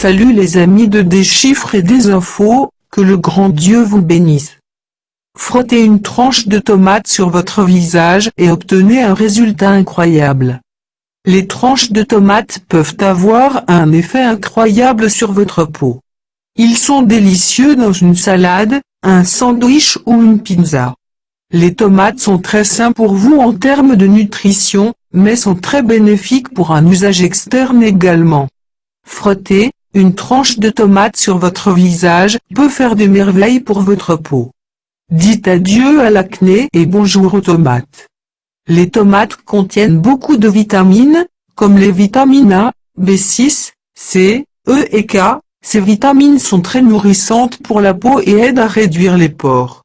Salut les amis de Des chiffres et des infos, que le grand Dieu vous bénisse. Frottez une tranche de tomate sur votre visage et obtenez un résultat incroyable. Les tranches de tomates peuvent avoir un effet incroyable sur votre peau. Ils sont délicieux dans une salade, un sandwich ou une pizza. Les tomates sont très sains pour vous en termes de nutrition, mais sont très bénéfiques pour un usage externe également. Frottez, une tranche de tomate sur votre visage peut faire des merveilles pour votre peau. Dites adieu à l'acné et bonjour aux tomates. Les tomates contiennent beaucoup de vitamines, comme les vitamines A, B6, C, E et K. Ces vitamines sont très nourrissantes pour la peau et aident à réduire les pores.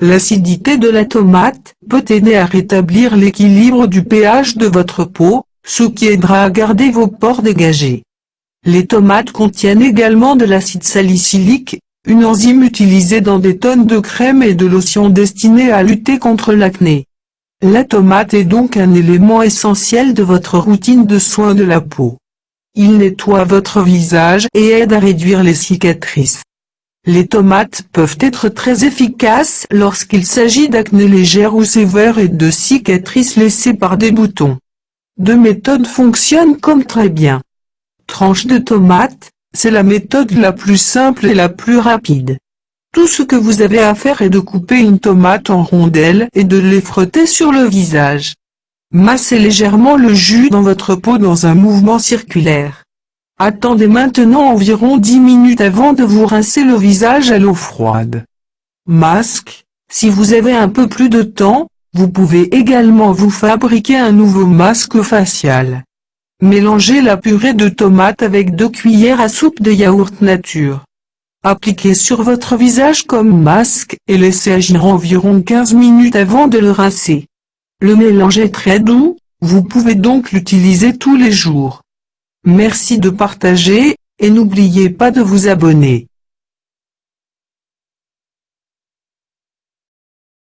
L'acidité de la tomate peut aider à rétablir l'équilibre du pH de votre peau, ce qui aidera à garder vos pores dégagés. Les tomates contiennent également de l'acide salicylique, une enzyme utilisée dans des tonnes de crème et de lotion destinées à lutter contre l'acné. La tomate est donc un élément essentiel de votre routine de soins de la peau. Il nettoie votre visage et aide à réduire les cicatrices. Les tomates peuvent être très efficaces lorsqu'il s'agit d'acné légère ou sévère et de cicatrices laissées par des boutons. Deux méthodes fonctionnent comme très bien. Tranche de tomate, c'est la méthode la plus simple et la plus rapide. Tout ce que vous avez à faire est de couper une tomate en rondelles et de les frotter sur le visage. Massez légèrement le jus dans votre peau dans un mouvement circulaire. Attendez maintenant environ 10 minutes avant de vous rincer le visage à l'eau froide. Masque, si vous avez un peu plus de temps, vous pouvez également vous fabriquer un nouveau masque facial. Mélangez la purée de tomates avec 2 cuillères à soupe de yaourt nature. Appliquez sur votre visage comme masque et laissez agir environ 15 minutes avant de le rincer. Le mélange est très doux, vous pouvez donc l'utiliser tous les jours. Merci de partager, et n'oubliez pas de vous abonner.